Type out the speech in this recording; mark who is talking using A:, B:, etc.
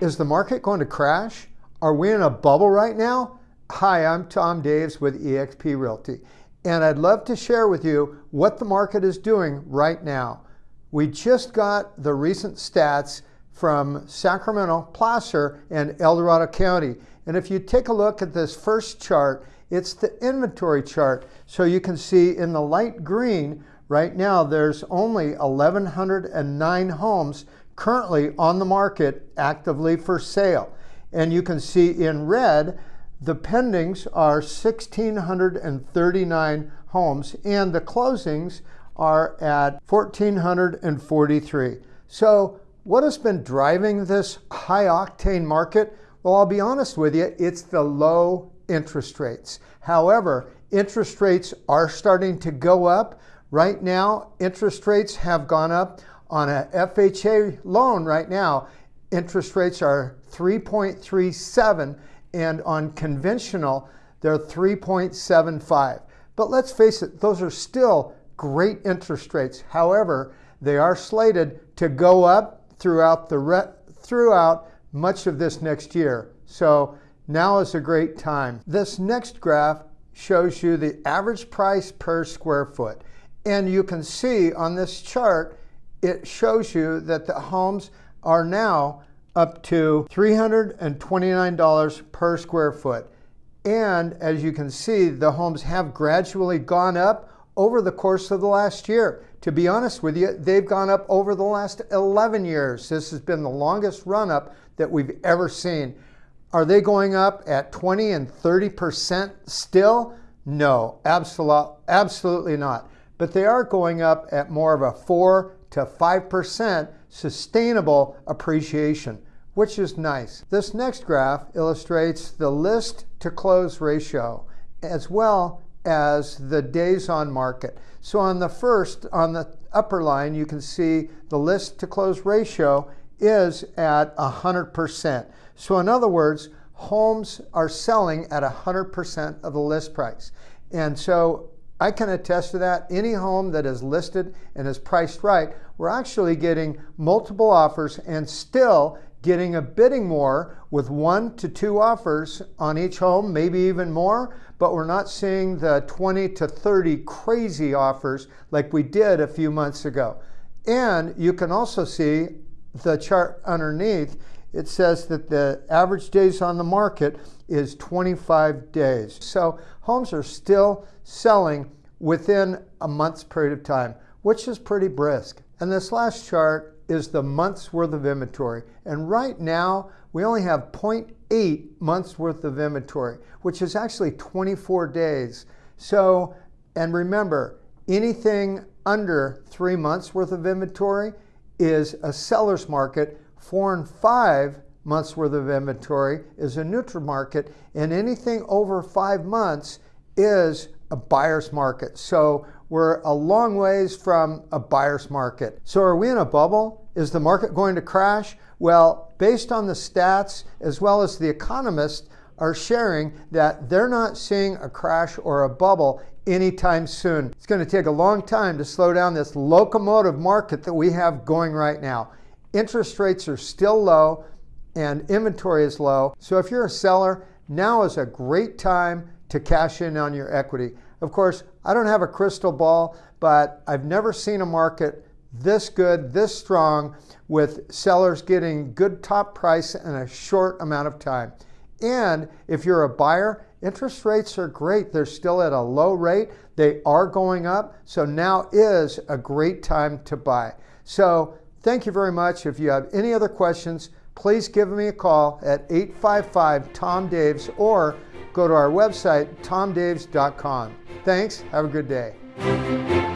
A: Is the market going to crash? Are we in a bubble right now? Hi, I'm Tom Daves with eXp Realty, and I'd love to share with you what the market is doing right now. We just got the recent stats from Sacramento, Placer, and El Dorado County. And if you take a look at this first chart, it's the inventory chart. So you can see in the light green, right now there's only 1,109 homes currently on the market actively for sale. And you can see in red, the pendings are 1,639 homes and the closings are at 1,443. So what has been driving this high octane market? Well, I'll be honest with you, it's the low interest rates. However, interest rates are starting to go up. Right now, interest rates have gone up on a FHA loan right now. Interest rates are 3.37 and on conventional, they're 3.75. But let's face it, those are still great interest rates. However, they are slated to go up throughout the throughout much of this next year. So now is a great time. This next graph shows you the average price per square foot. And you can see on this chart, it shows you that the homes are now up to $329 per square foot. And as you can see, the homes have gradually gone up over the course of the last year. To be honest with you, they've gone up over the last 11 years. This has been the longest run up that we've ever seen. Are they going up at 20 and 30% still? No, absolutely, not. But they are going up at more of a 4 to 5% sustainable appreciation, which is nice. This next graph illustrates the list to close ratio as well as the days on market. So on the first, on the upper line, you can see the list to close ratio is at 100%. So in other words, homes are selling at 100% of the list price. And so I can attest to that. Any home that is listed and is priced right, we're actually getting multiple offers and still getting a bidding war with one to two offers on each home, maybe even more, but we're not seeing the 20 to 30 crazy offers like we did a few months ago. And you can also see the chart underneath, it says that the average days on the market is 25 days. So homes are still selling within a month's period of time, which is pretty brisk. And this last chart is the month's worth of inventory. And right now, we only have 0.8 months worth of inventory, which is actually 24 days. So, and remember, anything under three months worth of inventory is a seller's market. Four and five months worth of inventory is a neutral market. And anything over five months is a buyer's market. So we're a long ways from a buyer's market. So are we in a bubble? Is the market going to crash? Well, based on the stats, as well as the economists are sharing that they're not seeing a crash or a bubble anytime soon. It's going to take a long time to slow down this locomotive market that we have going right now. Interest rates are still low and inventory is low. So if you're a seller, now is a great time to cash in on your equity. Of course, I don't have a crystal ball, but I've never seen a market this good, this strong, with sellers getting good top price in a short amount of time. And if you're a buyer, interest rates are great. They're still at a low rate. They are going up. So now is a great time to buy. So thank you very much. If you have any other questions, please give me a call at 855 Tom Daves or go to our website, tomdaves.com. Thanks. Have a good day.